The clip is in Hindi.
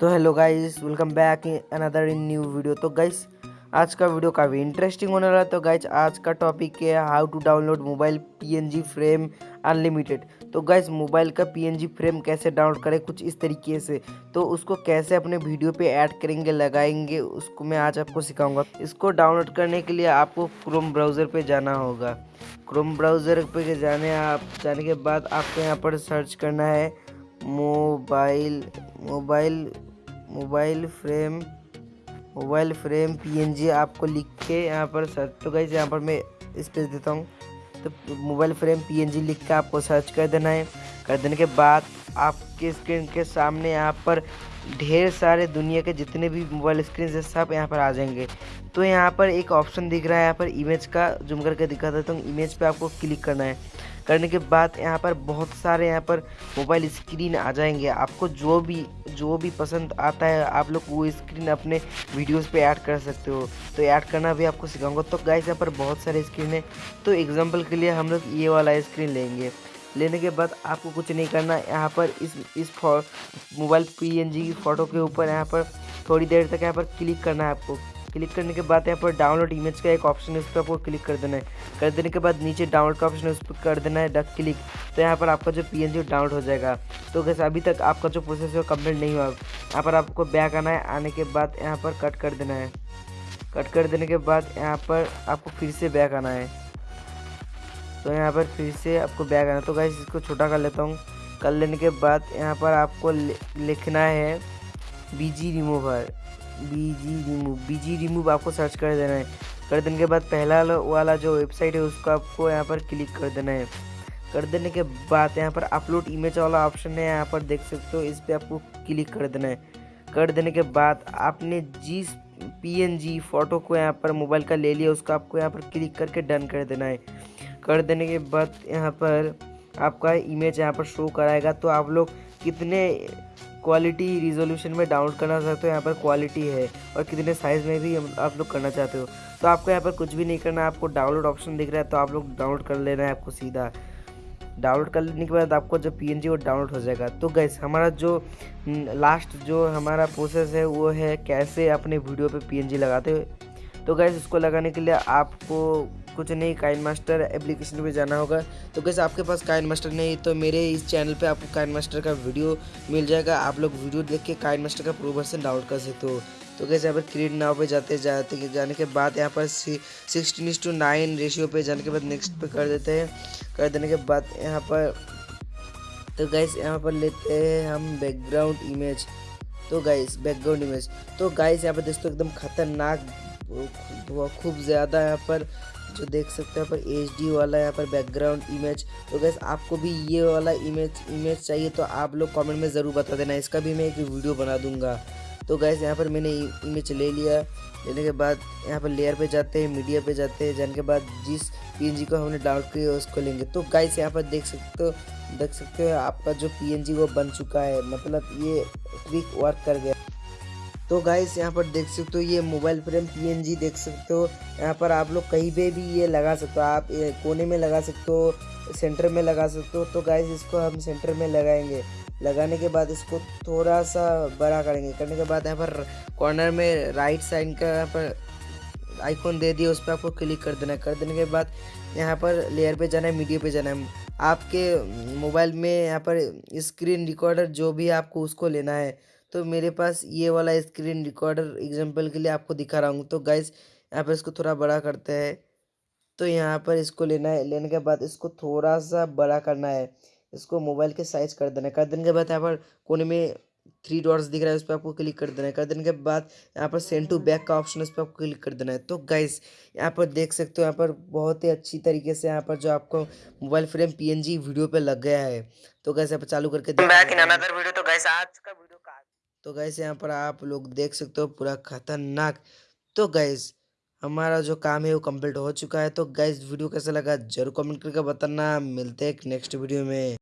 तो hello guys welcome back in another in new video तो गाइस आज का वीडियो काफ़ी इंटरेस्टिंग होने वाला है। तो गाइस आज का टॉपिक है how to download mobile PNG frame unlimited तो गाइस मोबाइल का पीएनजी फ्रेम कैसे डाउनलोड करें? कुछ इस तरीके से। तो उसको कैसे अपने वीडियो पे ऐड करेंगे, लगाएँगे, उसको मैं आज आपको सिखाऊँगा। इसको डाउनलोड करने के लिए आपको क्रोम ब्राउज़र पे जाना होगा। क्रोम ब्राउज़र पे जाने आप, जाने के बाद आपको यहाँ पर सर्च करना है। Mobile mobile mobile frame mobile frame PNG आपको लिख के यहाँ पर सर्च तो गई यहाँ पर मैं स्पेस देता हूँ। तो मोबाइल फ्रेम पीएनजी लिख के आपको सर्च कर देना है। कर देने के बाद आपके स्क्रीन के सामने यहाँ पर ढेर सारे दुनिया के जितने भी मोबाइल स्क्रीन है, सब यहाँ पर आ जाएँगे। तो यहाँ पर एक ऑप्शन दिख रहा है यहाँ पर इमेज का। जूम करके दिखा देता हूँ इमेज पे आपको क्लिक करना है। करने के बाद यहाँ पर बहुत सारे यहाँ पर मोबाइल स्क्रीन आ जाएँगे। आपको जो भी जो भी पसंद आता है, आप लोग वो स्क्रीन अपने वीडियोस पे ऐड कर सकते हो। तो ऐड करना भी आपको सिखाऊँगा। तो गाइस यहाँ पर बहुत सारे स्क्रीन है। तो एग्जांपल के लिए हम लोग ये वाला स्क्रीन लेंगे। लेने के बाद आपको कुछ नहीं करना। यहाँ पर इस इस मोबाइल पीएनजी की फ़ोटो के ऊपर यहाँ पर थोड़ी देर तक यहाँ पर क्लिक करना है आपको। क्लिक करने के बाद यहाँ पर डाउनलोड इमेज का एक ऑप्शन है, उस पर आपको क्लिक कर देना है। कर देने के बाद नीचे डाउनलोड का ऑप्शन है, उस पर कर देना है, डक क्लिक। तो यहाँ पर आपका जो पीएनजी डाउनलोड हो जाएगा। तो कैसे अभी तक आपका जो प्रोसेस है, वो कंप्लीट नहीं हुआ। यहाँ पर आपको बैक आना है, आने के बाद यहाँ पर कट कर देना है। कट कर देने के बाद यहाँ पर आपको फिर से बैक आना है। तो यहाँ पर फिर से आपको बैक आना तो गैस इसको छोटा कर लेता हूँ। कर लेने के बाद यहाँ पर आपको लिखना है BG remover BG remove BG remove आपको सर्च कर देना है। कर देने के बाद पहला वाला जो वेबसाइट है, उसको आपको यहाँ पर क्लिक कर देना है। कर देने के बाद यहाँ पर अपलोड इमेज वाला ऑप्शन है, यहाँ पर देख सकते हो, इस पर आपको क्लिक कर देना है। कर देने के बाद आपने जिस पीएनजी फ़ोटो को यहाँ पर मोबाइल का ले लिया, उसको आपको यहाँ पर क्लिक करके डन कर देना है। कर देने के बाद यहाँ पर आपका इमेज यहाँ पर शो कराएगा तो आप लोग कितने क्वालिटी रिजोल्यूशन में डाउनलोड करना चाहते हो, यहाँ पर क्वालिटी है और कितने साइज़ में भी आप लोग करना चाहते हो। तो आपको यहाँ पर कुछ भी नहीं करना है आपको डाउनलोड ऑप्शन दिख रहा है तो आप लोग डाउनलोड कर लेना है आपको सीधा। डाउनलोड कर लेने के बाद आपको जो पी वो डाउनलोड हो जाएगा। तो गैस हमारा जो लास्ट जो हमारा प्रोसेस है, वो है कैसे अपने वीडियो पे पी लगाते हो तो गैस इसको लगाने के लिए आपको कुछ नहीं काइन मास्टर एप्लीकेशन पे जाना होगा। तो कैसे आपके पास काइन मास्टर नहीं तो मेरे इस चैनल पे आपको काइन मास्टर का वीडियो मिल जाएगा। आप लोग वीडियो देख के काइन मास्टर का प्रो वर्सन डाउनलोड कर सकते हो। तो कैसे यहाँ पर क्रिएट नाव पे जाते जाते जाने के बाद यहाँ पर सिक्सटीन टू नाइन रेशियो पे जाने के बाद नेक्स्ट पे कर देते हैं। कर देने के बाद यहाँ पर तो गैस यहाँ पर लेते हैं हम बैकग्राउंड इमेज तो गाइस बैकग्राउंड इमेज तो गाइस यहाँ पर दोस्तों एकदम खतरनाक खूब ज़्यादा यहाँ पर जो देख सकते हैं, यहाँ पर एचडी वाला यहाँ पर बैकग्राउंड इमेज तो गैस आपको भी ये वाला इमेज इमेज चाहिए तो आप लोग कमेंट में ज़रूर बता देना। इसका भी मैं एक वीडियो बना दूँगा। तो गैस यहाँ पर मैंने इमेज ले लिया। लेने के बाद यहाँ पर लेयर पे जाते हैं मीडिया पे जाते हैं। जाने के बाद जिस पीएनजी को हमने डाउनलोड किया, उसको लेंगे। तो गाइस यहाँ पर देख सकते हो, देख सकते हो, आपका जो पीएनजी वो बन चुका है। मतलब ये ट्रिक वर्क कर गया। तो गाइस यहाँ पर देख सकते हो, ये मोबाइल फ्रेम पीएनजी देख सकते हो। यहाँ पर आप लोग कहीं पे भी ये लगा सकते हो, आप कोने में लगा सकते हो सेंटर में लगा सकते हो। तो गाइस इसको हम सेंटर में लगाएँगे। लगाने के बाद इसको थोड़ा सा बड़ा करेंगे। करने के बाद यहाँ पर कॉर्नर में राइट साइड का यहाँ पर आइकॉन दे दिया, उस पर आपको क्लिक कर देना कर देने के बाद यहाँ पर लेयर पे जाना है मीडिया पे जाना है। आपके मोबाइल में यहाँ पर स्क्रीन रिकॉर्डर जो भी आपको उसको लेना है तो मेरे पास ये वाला स्क्रीन रिकॉर्डर एग्जांपल के लिए आपको दिखा रहा हूँ। तो गाइस यहाँ पर इसको थोड़ा बड़ा करते हैं। तो यहाँ पर इसको लेना है। लेने के बाद इसको थोड़ा सा बड़ा करना है। इसको मोबाइल के साइज़ कर देना है। कर देने के बाद यहाँ पर कोने में थ्री डॉट्स दिख रहा है, उस पर आपको क्लिक कर देना है। कर देने के बाद यहाँ पर सेंड टू बैक का ऑप्शन उस पर आपको क्लिक कर देना है। तो गाइस यहाँ पर देख सकते हो, यहाँ पर बहुत ही अच्छी तरीके से यहाँ पर जो आपको मोबाइल फ्रेम पीएनजी वीडियो पे लग गया है। तो गैस यहाँ पर चालू करके का तो गैस यहाँ पर आप लोग देख सकते हो पूरा खतरनाक। तो गैस हमारा जो काम है वो कंप्लीट हो चुका है। तो गैस वीडियो कैसा लगा ज़रूर कमेंट करके बताना। मिलते हैं नेक्स्ट वीडियो में।